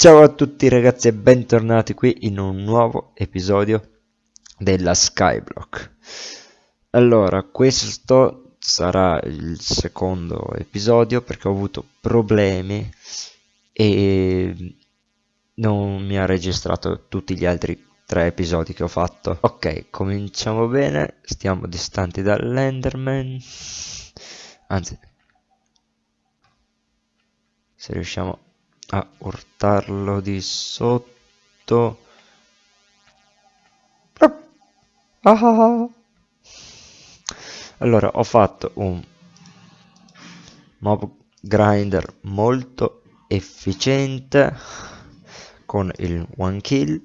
Ciao a tutti ragazzi e bentornati qui in un nuovo episodio della Skyblock. Allora, questo sarà il secondo episodio perché ho avuto problemi e non mi ha registrato tutti gli altri tre episodi che ho fatto. Ok, cominciamo bene, stiamo distanti dall'Enderman. Anzi, se riusciamo a urtarlo di sotto allora ho fatto un mob grinder molto efficiente con il one kill.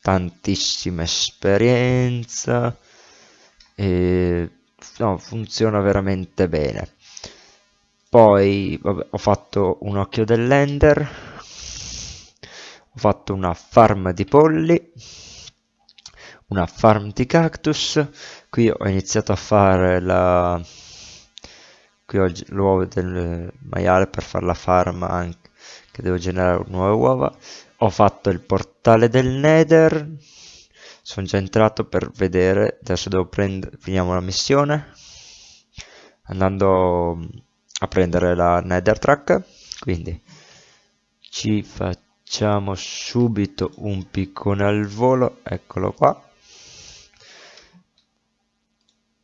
Tantissima esperienza. E no, funziona veramente bene. Poi vabbè, ho fatto un occhio dell'ender. Ho fatto una farm di polli. Una farm di cactus. Qui ho iniziato a fare la qui ho l'uovo del maiale per fare la farm anche che devo generare nuove uova. Ho fatto il portale del nether. Sono già entrato per vedere. Adesso devo prendere finiamo la missione. Andando a prendere la nether track quindi ci facciamo subito un piccone al volo. Eccolo qua.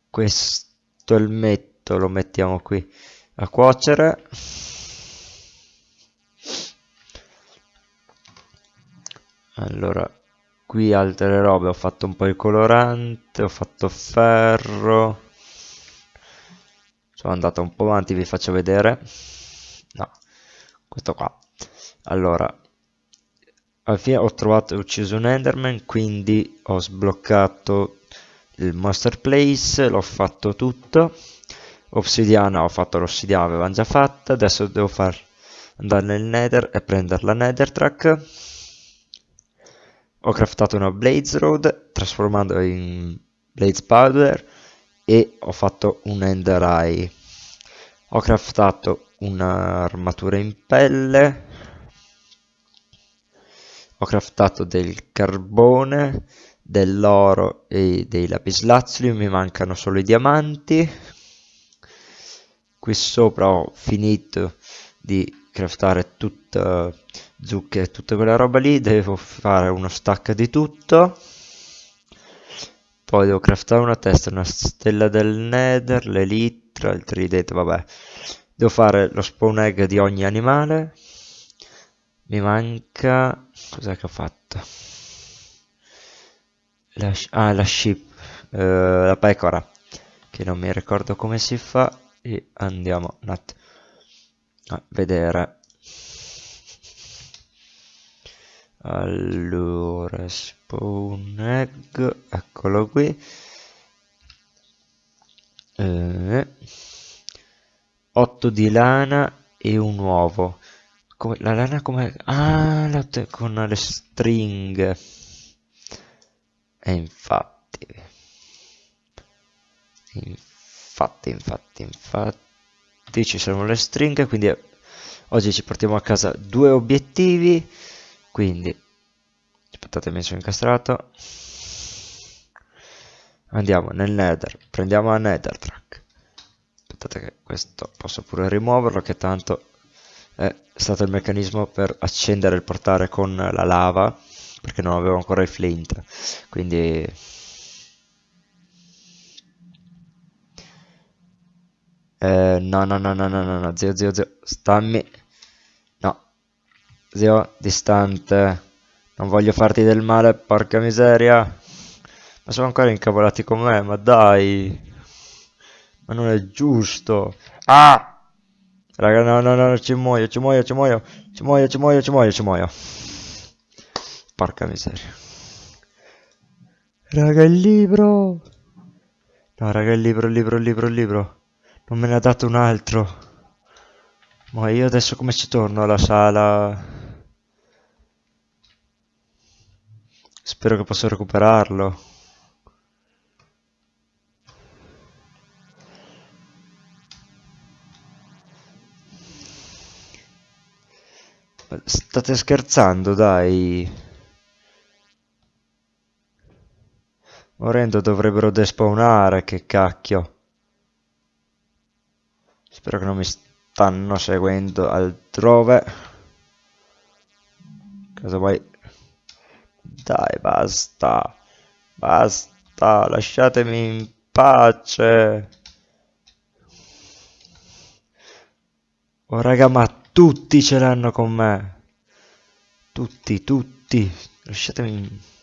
Questo elmetto lo mettiamo qui a cuocere allora qui altre robe. Ho fatto un po' il colorante ho fatto ferro. Sono andato un po' avanti vi faccio vedere. No questo qua. Allora alla fine ho trovato e ucciso un enderman quindi ho sbloccato il master place l'ho fatto tutto. Obsidiana ho fatto l'ossidiana avevamo già fatta. Adesso devo far andare nel nether e prendere la nether track ho craftato una blaze road trasformando in blaze powder e ho fatto un ender eye. Ho craftato un'armatura in pelle. Ho craftato del carbone dell'oro e dei lapislazzuli mi mancano solo i diamanti. Qui sopra ho finito di craftare tutta zucche e tutta quella roba lì devo fare uno stack di tutto poi devo craftare una testa, una stella del nether, l'elitra, il tridente, vabbè. Devo fare lo spawn egg di ogni animale. Mi manca... Cos'è che ho fatto? La, ah, la sheep, uh, la pecora, che non mi ricordo come si fa. E andiamo a vedere allora spawn egg eccolo qui. Eh, 8 di lana e un uovo. Come, la lana come ah la con le stringhe. E infatti infatti infatti infatti ci sono le stringhe quindi oggi ci portiamo a casa due obiettivi quindi aspettate mi sono incastrato. Andiamo nel nether prendiamo la nether track aspettate che questo posso pure rimuoverlo che tanto è stato il meccanismo per accendere il portale con la lava perché non avevo ancora il flint. Quindi eh, no no no no no no zio zio zio stammi Zio, distante. Non voglio farti del male, porca miseria. Ma sono ancora incavolati con me, ma dai. Ma non è giusto. Ah! Raga, no, no, no, ci muoio, ci muoio, ci muoio. Ci muoio, ci muoio, ci muoio, ci muoio. Porca miseria. Raga, il libro. No, raga, il libro, il libro, il libro, il libro. Non me ne ha dato un altro. Ma io adesso come ci torno alla sala? Spero che possa recuperarlo. State scherzando, dai. Morendo dovrebbero despawnare, che cacchio. Spero che non mi stanno seguendo altrove. Cosa vuoi? Dai, basta. Basta, lasciatemi in pace. Oh raga, ma tutti ce l'hanno con me. Tutti, tutti. Lasciatemi...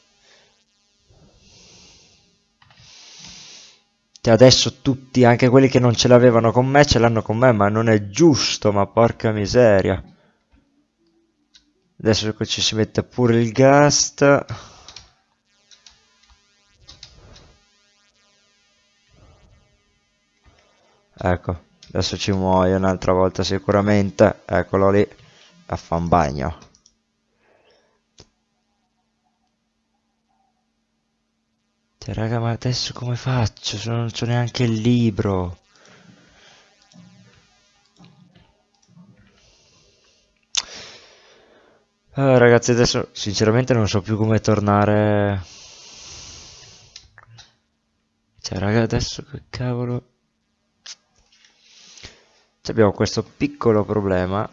Cioè adesso tutti, anche quelli che non ce l'avevano con me, ce l'hanno con me, ma non è giusto, ma porca miseria. Adesso ci si mette pure il gast. Ecco. Adesso ci muoio un'altra volta sicuramente. Eccolo lì. A fa un bagno. Cioè, raga, ma adesso come faccio? Non c'ho neanche il libro. Allora, ragazzi, adesso sinceramente non so più come tornare. Cioè, raga, adesso che cavolo. Abbiamo questo piccolo problema.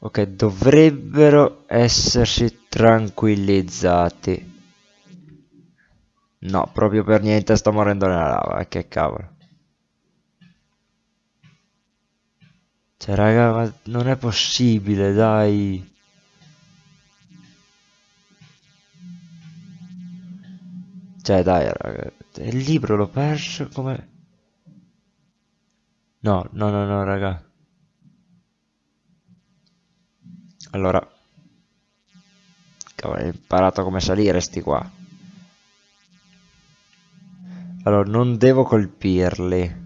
Ok dovrebbero essersi tranquillizzati. No proprio per niente sto morendo nella lava eh, che cavolo cioè raga ma non è possibile dai cioè dai raga il libro l'ho perso come... No, no, no, no, raga. Allora... Cavolo, ho imparato come salire sti qua. Allora, non devo colpirli.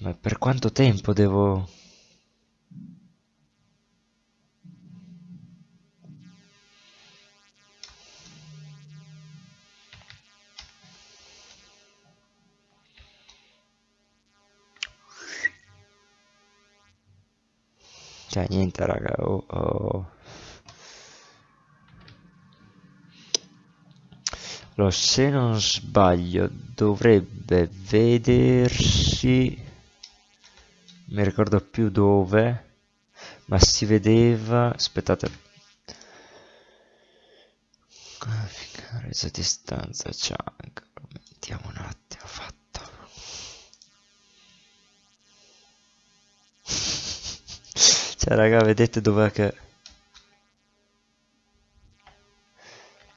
Ma per quanto tempo devo... Cioè, niente, raga. Oh, oh. Allora, se non sbaglio, dovrebbe vedersi... Mi ricordo più dove, ma si vedeva... Aspettate. Resa distanza chunk. Mettiamo un attimo, fatto. Cioè, raga, vedete dov'è che...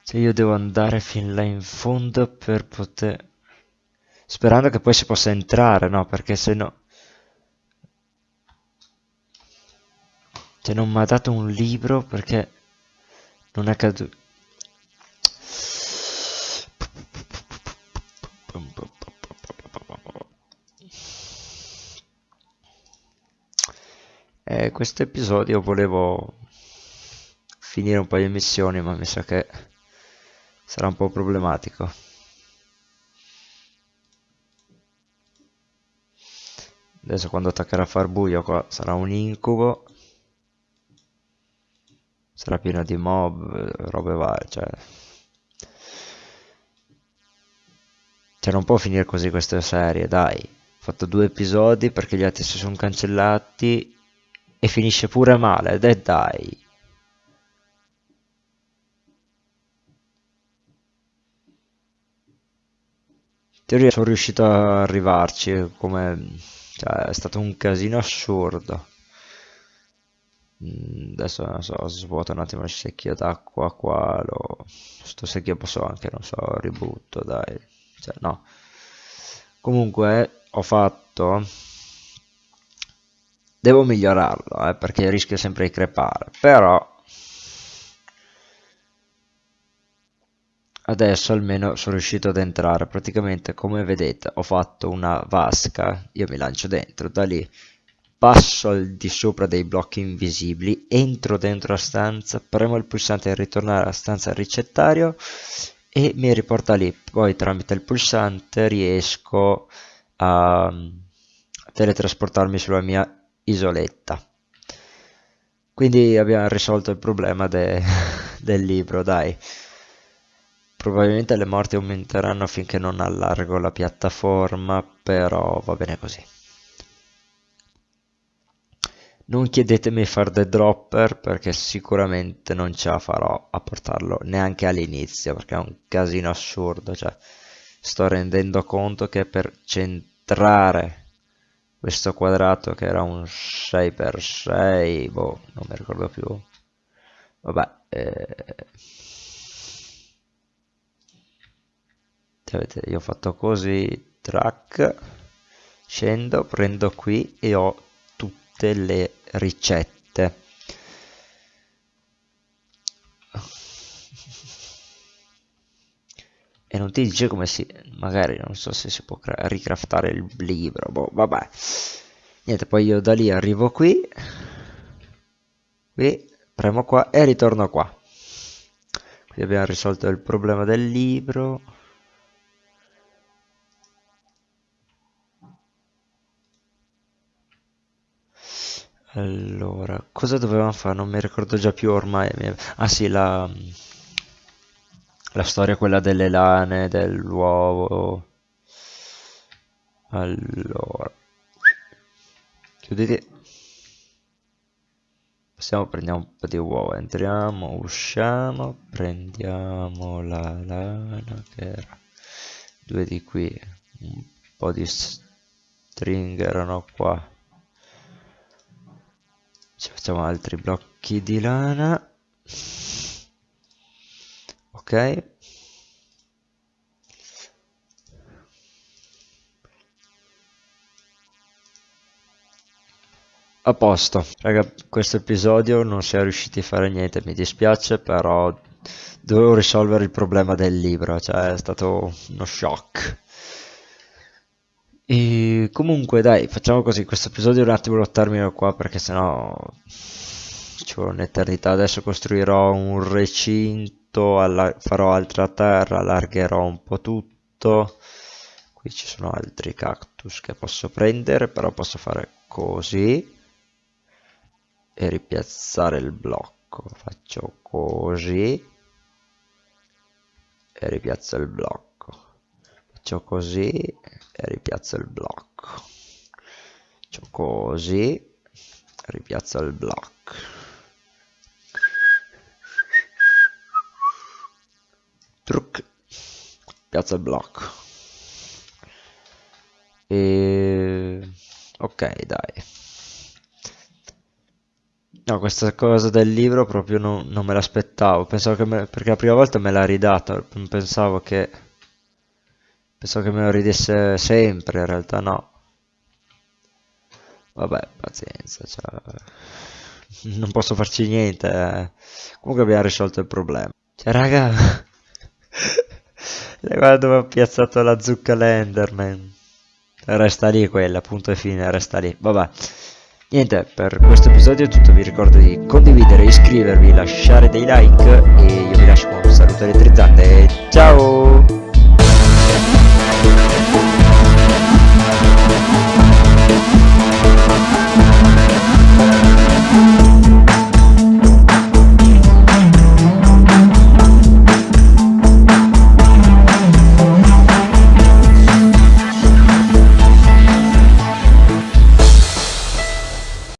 Cioè, io devo andare fin là in fondo per poter... Sperando che poi si possa entrare, no? Perché se no... Cioè, non mi ha dato un libro perché... Non è caduto... eh, questo episodio volevo finire un paio di missioni ma mi sa che sarà un po' problematico. Adesso quando attaccherà a far buio qua sarà un incubo sarà pieno di mob robe varie cioè cioè non può finire così questa serie dai ho fatto due episodi perché gli altri si sono cancellati e finisce pure male, e dai. In teoria sono riuscito a arrivarci, come... Cioè, è stato un casino assurdo. Mm, adesso non so, svuoto un attimo il secchio d'acqua qua, lo... sto secchio posso anche, non so, ributto, dai. Cioè, no. Comunque, ho fatto devo migliorarlo eh, perché rischio sempre di crepare però adesso almeno sono riuscito ad entrare praticamente come vedete ho fatto una vasca io mi lancio dentro da lì passo al di sopra dei blocchi invisibili, entro dentro la stanza, premo il pulsante per ritornare alla stanza ricettario e mi riporta lì. Poi tramite il pulsante riesco a teletrasportarmi sulla mia isoletta. Quindi abbiamo risolto il problema de del libro, dai. Probabilmente le morti aumenteranno finché non allargo la piattaforma, però va bene così. Non chiedetemi fare The Dropper perché sicuramente non ce la farò a portarlo neanche all'inizio perché è un casino assurdo, cioè sto rendendo conto che per centrare questo quadrato che era un 6x6, boh, non mi ricordo più. Vabbè, eh... Avete, io ho fatto così, track, scendo, prendo qui e ho tutte le ricette. E non ti dice come si... magari non so se si può ricraftare il libro, boh, vabbè. Niente, poi io da lì arrivo qui, qui, premo qua e ritorno qua. Qui abbiamo risolto il problema del libro. Allora, cosa dovevamo fare? Non mi ricordo già più ormai. Ah sì, la, la storia quella delle lane, dell'uovo. Allora, chiuditi. Passiamo, prendiamo un po' di uova, entriamo, usciamo, prendiamo la lana che era due di qui, un po' di string erano qua ci facciamo altri blocchi di lana. Ok. A posto. Raga questo episodio non si è riusciti a fare niente mi dispiace però dovevo risolvere il problema del libro cioè è stato uno shock e comunque dai, facciamo così, questo episodio un attimo lo termino qua perché sennò ci vuole un'eternità. Adesso costruirò un recinto, farò altra terra, allargherò un po' tutto. Qui ci sono altri cactus che posso prendere, però posso fare così e ripiazzare il blocco. Faccio così e ripiazzo il blocco. Faccio così e ripiazzo il blocco. Faccio così ripiazzo il blocco. Truc piazzo il blocco. E ok dai. No questa cosa del libro proprio non, non me l'aspettavo. Pensavo che me, perché la prima volta me l'ha ridata. Pensavo che Pensavo che me lo ridesse sempre, in realtà no. Vabbè, pazienza, cioè... Non posso farci niente. Eh. Comunque abbiamo risolto il problema. Cioè, raga... Guarda dove ho piazzato la zucca Lenderman. Resta lì quella, punto e fine, resta lì. Vabbè. Niente, per questo episodio è tutto. Vi ricordo di condividere, iscrivervi, lasciare dei like e io vi lascio con un saluto elettrizzante. Ciao!